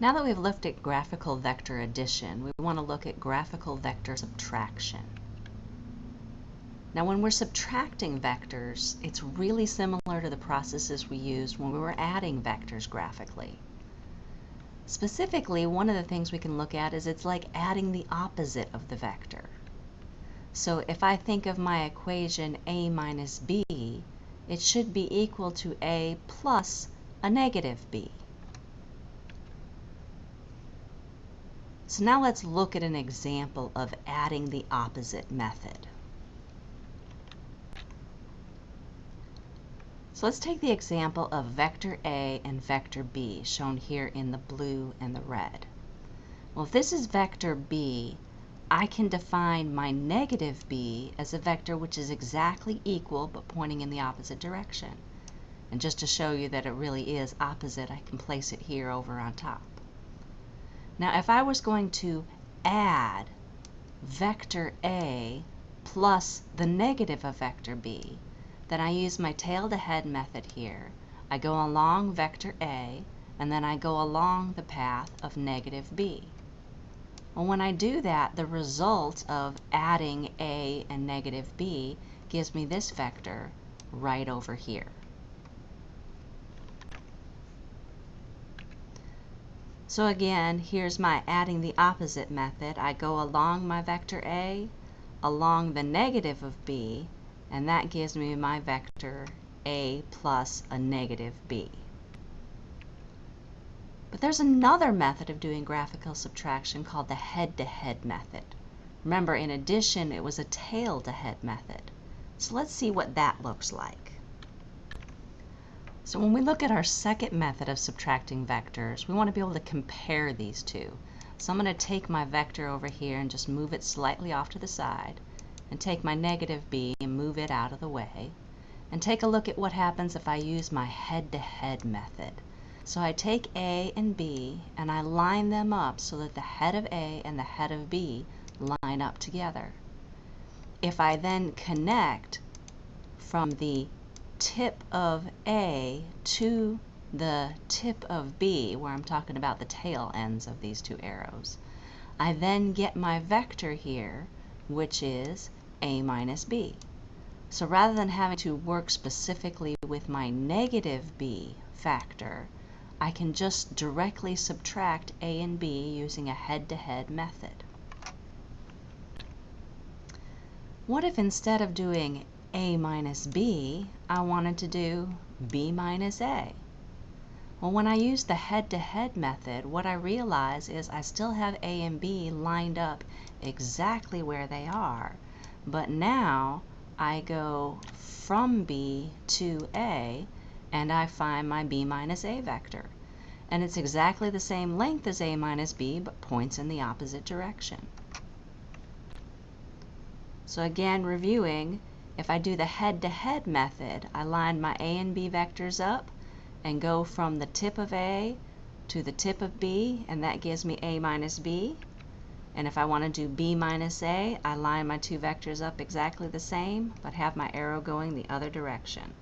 Now that we've looked at graphical vector addition, we want to look at graphical vector subtraction. Now when we're subtracting vectors, it's really similar to the processes we used when we were adding vectors graphically. Specifically, one of the things we can look at is it's like adding the opposite of the vector. So if I think of my equation a minus b, it should be equal to a plus a negative b. So now let's look at an example of adding the opposite method. So let's take the example of vector A and vector B, shown here in the blue and the red. Well, if this is vector B, I can define my negative b as a vector which is exactly equal but pointing in the opposite direction. And just to show you that it really is opposite, I can place it here over on top. Now if I was going to add vector A plus the negative of vector B, then I use my tail to head method here. I go along vector A and then I go along the path of negative B. Well, when I do that, the result of adding A and negative B gives me this vector right over here. So again, here's my adding the opposite method. I go along my vector A, along the negative of B, and that gives me my vector A plus a negative B. But there's another method of doing graphical subtraction called the head-to-head -head method. Remember, in addition, it was a tail-to-head -head method. So let's see what that looks like. So when we look at our second method of subtracting vectors, we want to be able to compare these two. So I'm going to take my vector over here and just move it slightly off to the side, and take my negative b and move it out of the way, and take a look at what happens if I use my head-to-head -head method. So I take A and B and I line them up so that the head of A and the head of B line up together. If I then connect from the tip of A to the tip of B, where I'm talking about the tail ends of these two arrows, I then get my vector here, which is A minus B. So rather than having to work specifically with my negative B vector, I can just directly subtract A and B using a head-to-head -head method. What if instead of doing a minus b, I wanted to do b minus a. Well, when I use the head-to-head -head method, what I realize is I still have a and b lined up exactly where they are, but now I go from b to a, and I find my b minus a vector. And it's exactly the same length as a minus b, but points in the opposite direction. So again, reviewing, if I do the head-to-head -head method, I line my A and B vectors up and go from the tip of A to the tip of B, and that gives me A minus B. And if I want to do B minus A, I line my two vectors up exactly the same, but have my arrow going the other direction.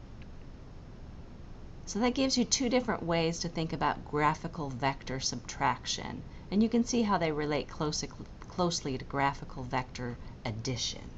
So that gives you two different ways to think about graphical vector subtraction. And you can see how they relate closely, closely to graphical vector addition.